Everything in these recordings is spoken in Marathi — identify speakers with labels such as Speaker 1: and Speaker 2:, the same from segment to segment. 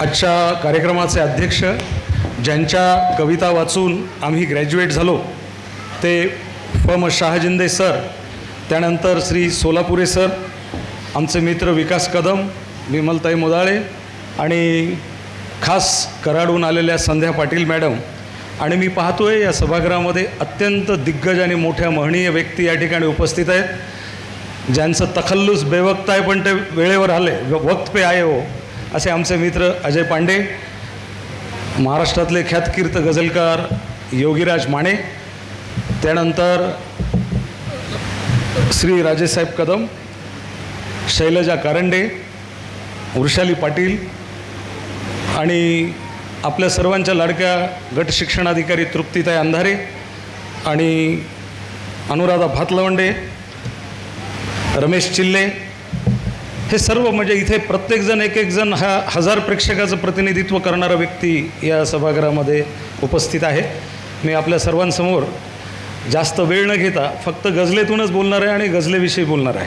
Speaker 1: आजच्या कार्यक्रमाचे अध्यक्ष ज्यांच्या कविता वाचून आम्ही ग्रॅज्युएट झालो ते फ म शहाजिंदे सर त्यानंतर श्री सोलापुरे सर आमचे मित्र विकास कदम विमलताई मोदाळे आणि खास कराडून आलेल्या संध्या पाटील मॅडम. आणि मी पाहतोय या सभागृहामध्ये अत्यंत दिग्गज आणि मोठ्या महनीय व्यक्ती या ठिकाणी उपस्थित आहेत. ज्यांचं तखल्लुस बेवक्त आहे पण ते वेळेवर आले व- वक्त पे आये हो. असे आमचे मित्र अजय पांडे महाराष्ट्रातले ख्यातकीर्त गझलकार योगीराज माने त्यानंतर श्री राजेसाहेब कदम शैलजा कारंडे वृषाली पाटील आणि आपल्या सर्वांच्या लाडक्या गट शिक्षणाधिकारी तृप्तीताई अंधारे आणि अनुराधा भातलवंडे रमेश चिल्ले हे सर्व म्हणजे इथे प्रत्येकजण एक एक जण हा हजार प्रेक्षकाचं प्रतिनिधित्व करणारा व्यक्ती या सभागृहामध्ये उपस्थित आहे. मी आपल्या सर्वांसमोर जास्त वेळ न घेता फक्त गझलेतूनच बोलणार आहे आणि गझलेविषयी बोलणार आहे.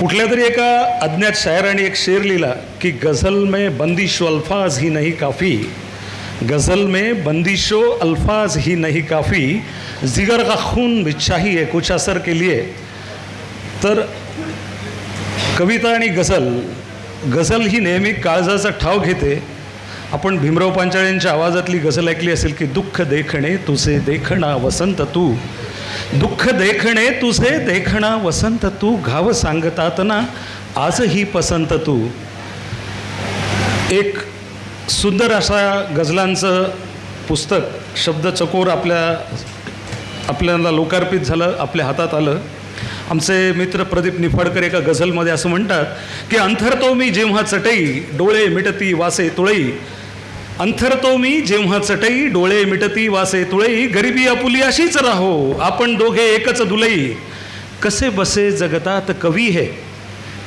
Speaker 1: कुठल्या तरी एका अज्ञात शायराने एक शेर लिहिला की गझल में बंदिशो अल्फाज ही नहीं काफ़ी गज़ल में बंदिशो अल्फाज ही नहीं काफ़ी जिगर का खून भी चाहिए कुछ असर के लिए तर कविता आणि गझल गझल ही नेहमी काळजाचा ठाव घेते. आपण भीमराव पांचाळ्यांच्या आवाजातली गझल ऐकली असेल की दुःख देखणे तुझे देखणा वसंत तू. दुःख देखणे तुझे देखणा वसंत तू. घाव सांगतात ना आजही पसंत तू. एक सुंदर असा गझलांचं पुस्तक शब्द चकोर आपल्या आपल्याला लोकार्पित झालं आपल्या हातात आलं. आमचे मित्र प्रदीप निफाडकर एका गझलमध्ये असं म्हणतात की अंथरतो मी जेव्हा चटई डोळे मिटती वासे तुळई. अंथरतो मी जेव्हा चटई डोळे मिटती वासे तुळई. गरिबी आपुली अशीच राहो आपण दोघे एकच दुलई. कसे बसे जगतात कवी है?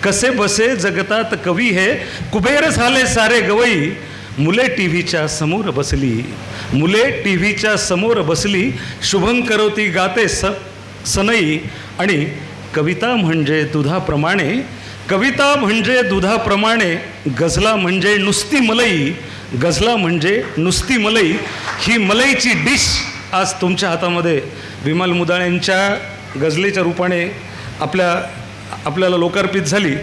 Speaker 1: कसे बसे जगतात कवी हे? कुबेर झाले सारे गवई. मुले टी व्हीच्या समोर बसली. मुले टी व्हीच्या समोर बसली. शुभं करोती गाते स सनई आणि कविता म्हणजे दुधाप्रमाणे कविता म्हणजे दुधाप्रमाणे गझला म्हणजे नुसती मलई गझला म्हणजे नुसती मलई. ही मलईची डिश आज तुमच्या हातामध्ये विमल मुदाळ्यांच्या गझलेच्या रूपाने आपल्या आपल्याला लोकार्पित झाली.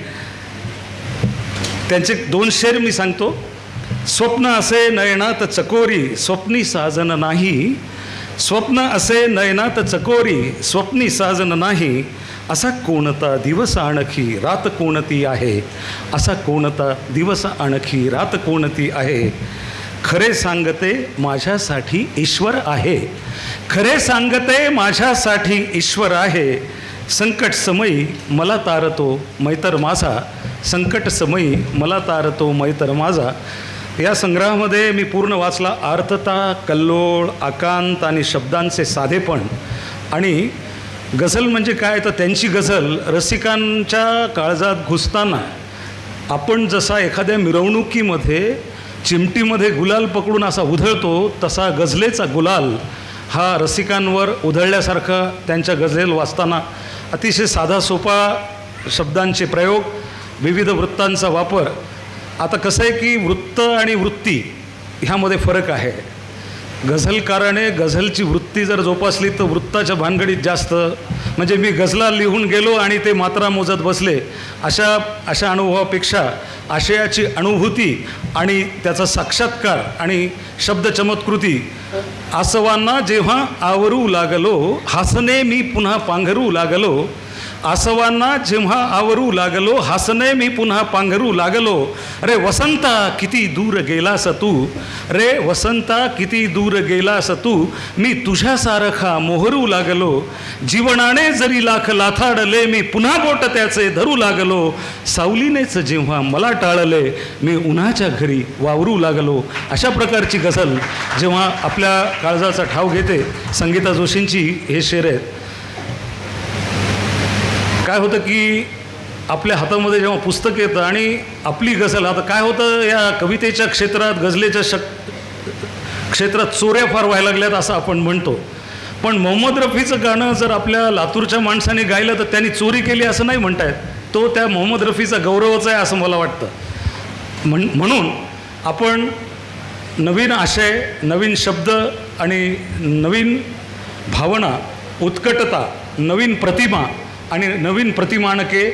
Speaker 1: त्यांचे दोन शेर मी सांगतो. स्वप्न असे नयनात चकोरी स्वप्नी साजन नाही. स्वप्न असे नयनात चकोरी स्वप्नी साजन नाही. असा कोणता दिवस आणखी रात कोणती आहे? असा कोणता दिवस आणखी रात कोणती आहे? खरे सांगते माझ्यासाठी ईश्वर आहे. खरे सांगते माझ्यासाठी ईश्वर आहे. संकट समयी मला तारतो मैतर माझा. संकट समयी मला तारतो मैतर माझा. या संग्रहामध्ये मी पूर्ण वाचला. आर्थता कल्लोळ आकांत आणि शब्दांचे साधेपण. आणि गझल म्हणजे काय? तर त्यांची गझल रसिकांच्या काळजात घुसताना आपण जसा एखाद्या मिरवणुकीमध्ये चिमटीमध्ये गुलाल पकडून असा उधळतो तसा गझलेचा गुलाल हा रसिकांवर उधळल्यासारखा त्यांच्या गझलेल वाचताना अतिशय साधा सोपा शब्दांचे प्रयोग विविध वृत्तांचा वापर आता कसं आहे की वृत्त आणि वृत्ती ह्यामध्ये फरक आहे. गझलकाराने गझलची वृत्ती जर जोपासली तर वृत्ताच्या भानगडीत जास्त. म्हणजे मी गझला लिहून गेलो आणि ते मात्रा मोजत बसले. अशा अशा अनुभवापेक्षा आशयाची अनुभूती आणि त्याचा साक्षात्कार आणि शब्द चमत्कृती आसवांना जेव्हा आवरू लागलो हासने मी पुन्हा पांघरू लागलो आसवांना जेव्हा आवरू लागलो हसने मी पुन्हा पांघरू लागलो. रे वसंता किती दूर गेलास तू? रे वसंता किती दूर गेलास तू? मी तुझ्यासारखा मोहरू लागलो. जीवनाने जरी लाख लाथाडले मी पुन्हा बोट त्याचे धरू लागलो. सावलीनेच जेव्हा मला टाळले मी उन्हाच्या घरी वावरू लागलो. अशा प्रकारची गझल जेव्हा आपल्या काळजाचा ठाव घेते संगीता जोशींची हे शेर आहेत. काय होतं की आपल्या हातामध्ये जेव्हा पुस्तक येतं आणि आपली गझल आता काय होतं या कवितेच्या क्षेत्रात गझलेच्या शक क्षेत्रात चोऱ्या फार व्हायला लागल्यात असं आपण म्हणतो. पण मोहम्मद रफीचं गाणं जर आपल्या लातूरच्या माणसाने गायलं तर त्यांनी चोरी केली असं नाही म्हणतायत. तो त्या मोहम्मद रफीचा गौरवच आहे असं मला वाटतं. म्हण म्हणून आपण नवीन आशय नवीन शब्द आणि नवीन भावना उत्कटता नवीन प्रतिमा आणि नवीन प्रतिमानके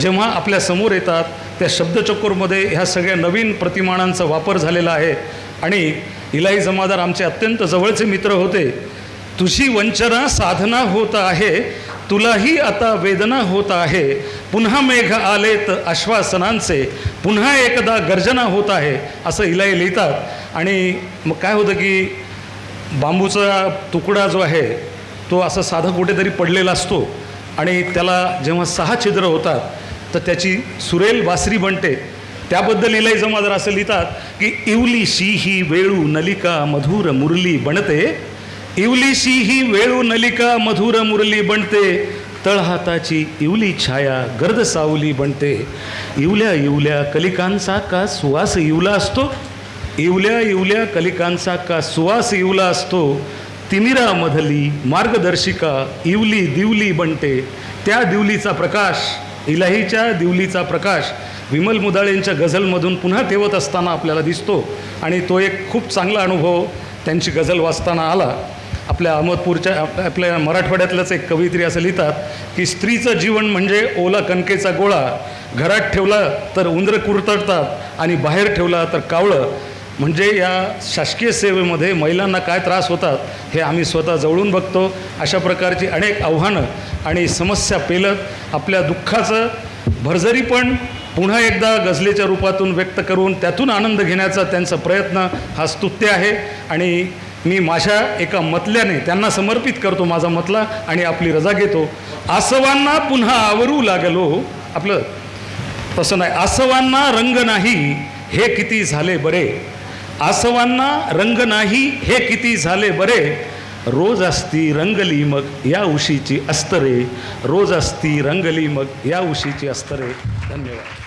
Speaker 1: जेव्हा आपल्यासमोर येतात त्या शब्दचकोरमध्ये ह्या सगळ्या नवीन प्रतिमानांचा वापर झालेला आहे. आणि इलाही जमादार आमचे अत्यंत जवळचे मित्र होते. तुझी वंचना साधना होत आहे तुलाही आता वेदना होत आहे. पुन्हा मेघ आलेत आश्वासनांचे पुन्हा एकदा गर्जना होत आहे असं इलाही लिहितात. आणि मग काय होतं की बांबूचा तुकडा जो आहे तो असं साधा कुठेतरी पडलेला असतो. आणि त्याला जेव्हा सहा छिद्र होतात तर त्याची सुरेल बासरी बनते. त्याबद्दल इलाई जमादार असं लिहितात की इवलीशी ही वेळू नलिका मधुर मुरली बनते. इवलीशी ही वेळू नलिका मधुर मुरली बनते. तळहाताची इवली छाया गर्द सावली बनते. इवल्या इवल्या कलिकांचा का सुवास इवला असतो? इवल्या इवल्या कलिकांचा का सुवास इवला असतो? तिमिरामधली मार्गदर्शिका इवली दिवली बनते. त्या दिवलीचा प्रकाश इलाहीच्या दिवलीचा प्रकाश विमल मुदाळेंच्या गझलमधून पुन्हा ठेवत असताना आपल्याला दिसतो आणि तो एक खूप चांगला अनुभव त्यांची गझल वाचताना आला. आपल्या अहमदपूरच्या आपल्या मराठवाड्यातलंच एक कवयित्री असं लिहितात की स्त्रीचं जीवन म्हणजे ओला कणकेचा गोळा. घरात ठेवला तर उंदरं कुरतडतात आणि बाहेर ठेवला तर कावळं. म्हणजे या शासकीय सेवेमध्ये महिलांना काय त्रास होतात हे आम्ही स्वतः जवळून बघतो. अशा प्रकारची अनेक आव्हानं आणि समस्या पेलत आपल्या दुःखाचं भरजरी पण पुन्हा एकदा गझलेच्या रूपातून व्यक्त करून त्यातून आनंद घेण्याचा त्यांचा प्रयत्न हा स्तुत्य आहे. आणि मी माझ्या एका मतल्याने त्यांना समर्पित करतो माझा मतला आणि आपली रजा घेतो. आसवांना पुन्हा आवरू लागलो. आपलं तसं नाही आसवांना रंग नाही हे किती झाले बरे? आसवांना रंग नाही हे किती झाले बरे? रोज असती रंगली मग या उशीची अस्तरे. रोज असती रंगली मग या उशीची अस्तरे. धन्यवाद.